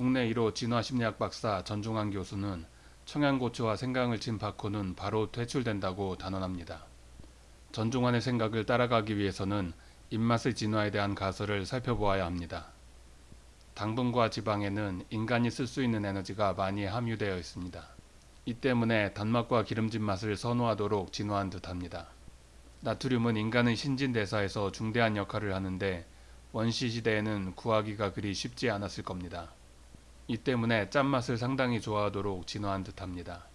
국내 1호 진화심리학 박사 전종환 교수는 청양고추와 생강을 친 바코는 바로 퇴출된다고 단언합니다. 전종환의 생각을 따라가기 위해서는 입맛의 진화에 대한 가설을 살펴보아야 합니다. 당분과 지방에는 인간이 쓸 수 있는 에너지가 많이 함유되어 있습니다. 이 때문에 단맛과 기름진 맛을 선호하도록 진화한 듯합니다. 나트륨은 인간의 신진대사에서 중대한 역할을 하는데 원시 시대에는 구하기가 그리 쉽지 않았을 겁니다. 이 때문에 짠맛을 상당히 좋아하도록 진화한 듯합니다.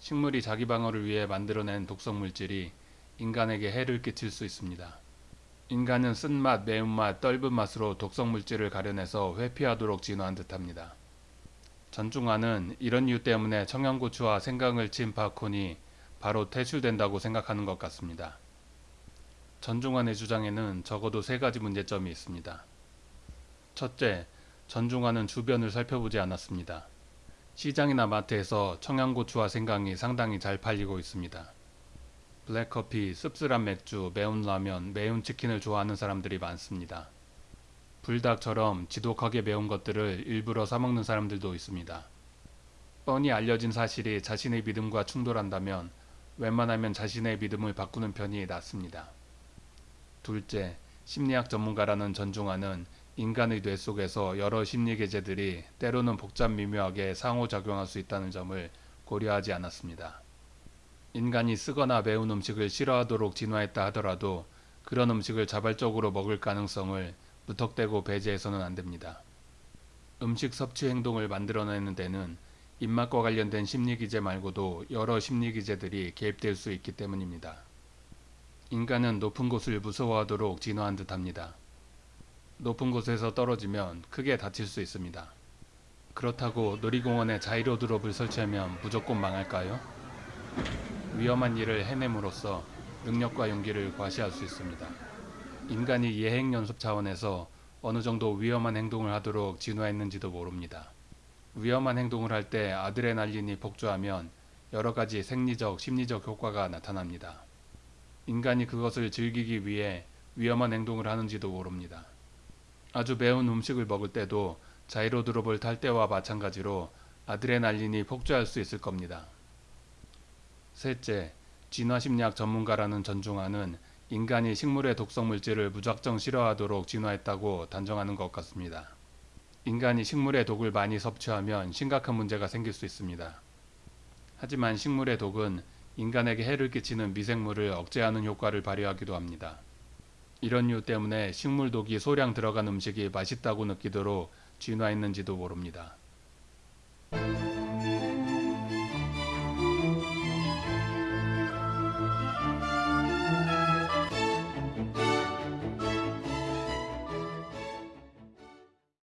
식물이 자기 방어를 위해 만들어낸 독성물질이 인간에게 해를 끼칠 수 있습니다. 인간은 쓴맛, 매운맛, 떫은 맛으로 독성물질을 가려내서 회피하도록 진화한 듯합니다. 전중환은 이런 이유 때문에 청양고추와 생강을 친 바콘이 바로 퇴출된다고 생각하는 것 같습니다. 전중환의 주장에는 적어도 세 가지 문제점이 있습니다. 첫째, 전중환은 주변을 살펴보지 않았습니다. 시장이나 마트에서 청양고추와 생강이 상당히 잘 팔리고 있습니다. 블랙커피, 씁쓸한 맥주, 매운 라면, 매운 치킨을 좋아하는 사람들이 많습니다. 불닭처럼 지독하게 매운 것들을 일부러 사먹는 사람들도 있습니다. 뻔히 알려진 사실이 자신의 믿음과 충돌한다면 웬만하면 자신의 믿음을 바꾸는 편이 낫습니다. 둘째, 심리학 전문가라는 전중환은 인간의 뇌 속에서 여러 심리 계제들이 때로는 복잡 미묘하게 상호작용할 수 있다는 점을 고려하지 않았습니다. 인간이 쓰거나 매운 음식을 싫어하도록 진화했다 하더라도 그런 음식을 자발적으로 먹을 가능성을 무턱대고 배제해서는 안 됩니다. 음식 섭취 행동을 만들어내는 데는 입맛과 관련된 심리기제 말고도 여러 심리기제들이 개입될 수 있기 때문입니다. 인간은 높은 곳을 무서워하도록 진화한 듯합니다. 높은 곳에서 떨어지면 크게 다칠 수 있습니다. 그렇다고 놀이공원에 자이로 드롭을 설치하면 무조건 망할까요? 위험한 일을 해냄으로써 능력과 용기를 과시할 수 있습니다. 인간이 예행 연습 차원에서 어느 정도 위험한 행동을 하도록 진화했는지도 모릅니다. 위험한 행동을 할 때 아드레날린이 폭주하면 여러 가지 생리적, 심리적 효과가 나타납니다. 인간이 그것을 즐기기 위해 위험한 행동을 하는지도 모릅니다. 아주 매운 음식을 먹을 때도 자이로 드롭을 탈 때와 마찬가지로 아드레날린이 폭주할 수 있을 겁니다. 셋째, 진화심리학 전문가라는 전중환은 인간이 식물의 독성 물질을 무작정 싫어하도록 진화했다고 단정하는 것 같습니다. 인간이 식물의 독을 많이 섭취하면 심각한 문제가 생길 수 있습니다. 하지만 식물의 독은 인간에게 해를 끼치는 미생물을 억제하는 효과를 발휘하기도 합니다. 이런 이유 때문에 식물 독이 소량 들어간 음식이 맛있다고 느끼도록 진화했는지도 모릅니다.